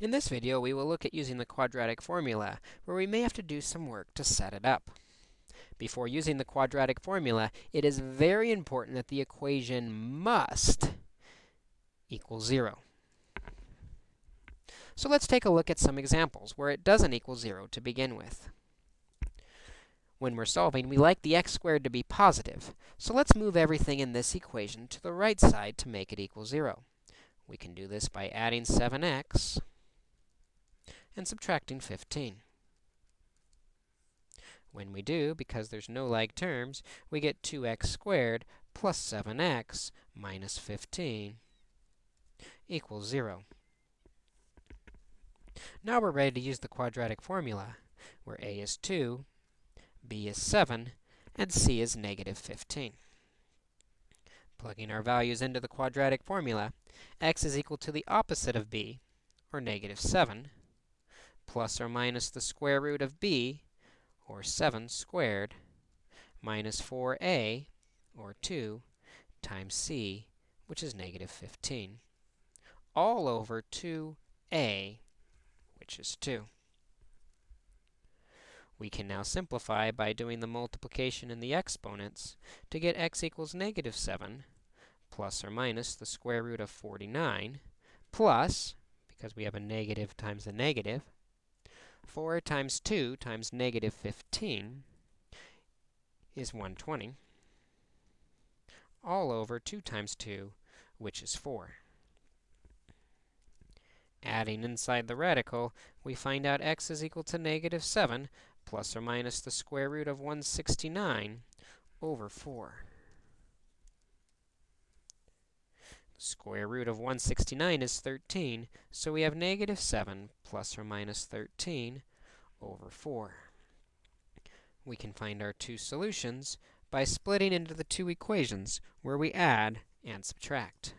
In this video, we will look at using the quadratic formula, where we may have to do some work to set it up. Before using the quadratic formula, it is very important that the equation must equal 0. So let's take a look at some examples where it doesn't equal 0 to begin with. When we're solving, we like the x squared to be positive. So let's move everything in this equation to the right side to make it equal 0. We can do this by adding 7x and subtracting 15. When we do, because there's no like terms, we get 2x squared plus 7x minus 15 equals 0. Now we're ready to use the quadratic formula, where a is 2, b is 7, and c is negative 15. Plugging our values into the quadratic formula, x is equal to the opposite of b, or negative 7, plus or minus the square root of b, or 7 squared, minus 4a, or 2, times c, which is negative 15, all over 2a, which is 2. We can now simplify by doing the multiplication in the exponents to get x equals negative 7 plus or minus the square root of 49 plus, because we have a negative times a negative, 4 times 2 times negative 15 is 120, all over 2 times 2, which is 4. Adding inside the radical, we find out x is equal to negative 7 plus or minus the square root of 169 over 4. The square root of 169 is 13, so we have negative 7 plus or minus 13 over 4. We can find our two solutions by splitting into the two equations where we add and subtract.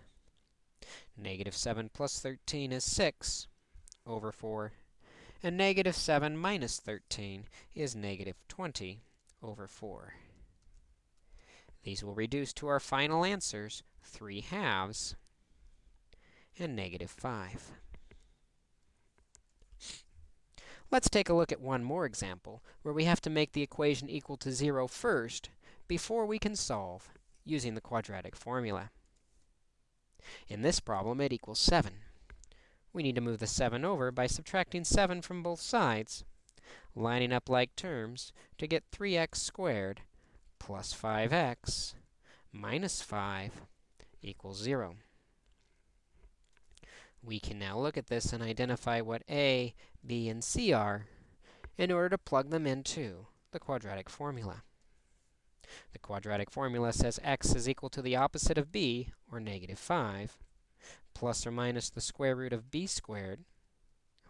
Negative 7 plus 13 is 6 over 4, and negative 7 minus 13 is negative 20 over 4. These will reduce to our final answers, 3 halves and negative 5. Let's take a look at one more example, where we have to make the equation equal to 0 first before we can solve using the quadratic formula. In this problem, it equals 7. We need to move the 7 over by subtracting 7 from both sides, lining up like terms to get 3x squared plus 5x minus 5 equals 0. We can now look at this and identify what a, b, and c are in order to plug them into the quadratic formula. The quadratic formula says x is equal to the opposite of b, or negative 5, plus or minus the square root of b squared,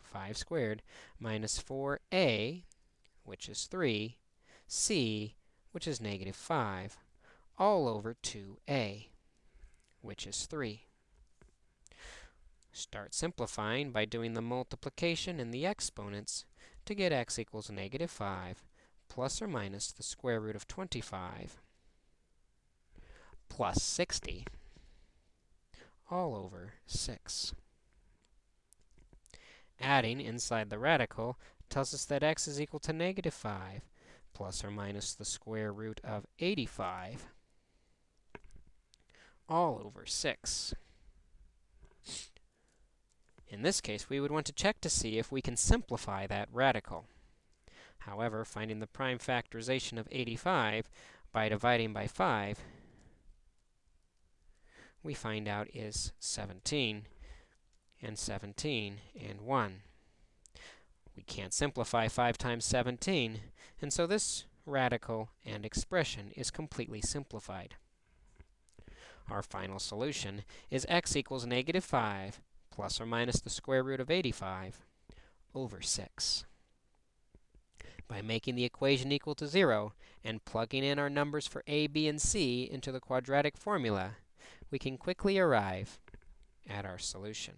5 squared, minus 4a, which is 3, c, which is negative 5, all over 2a, which is 3. Start simplifying by doing the multiplication in the exponents to get x equals negative 5 plus or minus the square root of 25 plus 60 all over 6. Adding inside the radical tells us that x is equal to negative 5 plus or minus the square root of 85 all over 6. In this case, we would want to check to see if we can simplify that radical. However, finding the prime factorization of 85 by dividing by 5, we find out is 17, and 17, and 1. We can't simplify 5 times 17, and so this radical and expression is completely simplified. Our final solution is x equals negative 5 plus or minus the square root of 85 over 6. By making the equation equal to 0 and plugging in our numbers for a, b, and c into the quadratic formula, we can quickly arrive at our solution.